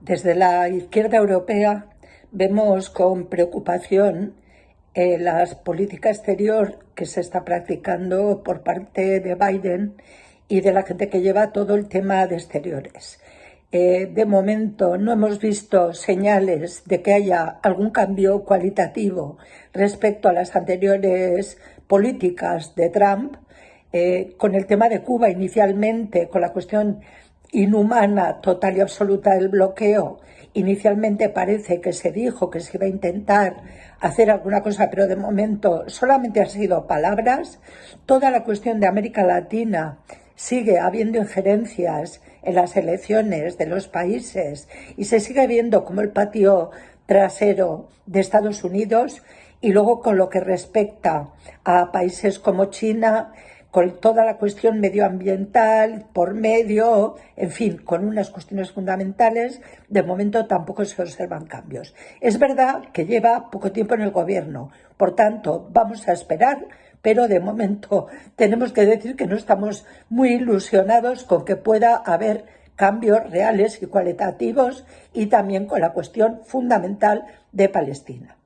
Desde la izquierda europea vemos con preocupación eh, la política exterior que se está practicando por parte de Biden y de la gente que lleva todo el tema de exteriores. Eh, de momento no hemos visto señales de que haya algún cambio cualitativo respecto a las anteriores políticas de Trump. Eh, con el tema de Cuba inicialmente, con la cuestión inhumana, total y absoluta del bloqueo. Inicialmente parece que se dijo que se iba a intentar hacer alguna cosa, pero de momento solamente han sido palabras. Toda la cuestión de América Latina sigue habiendo injerencias en las elecciones de los países y se sigue viendo como el patio trasero de Estados Unidos y luego con lo que respecta a países como China, con toda la cuestión medioambiental por medio, en fin, con unas cuestiones fundamentales, de momento tampoco se observan cambios. Es verdad que lleva poco tiempo en el gobierno, por tanto, vamos a esperar, pero de momento tenemos que decir que no estamos muy ilusionados con que pueda haber cambios reales y cualitativos y también con la cuestión fundamental de Palestina.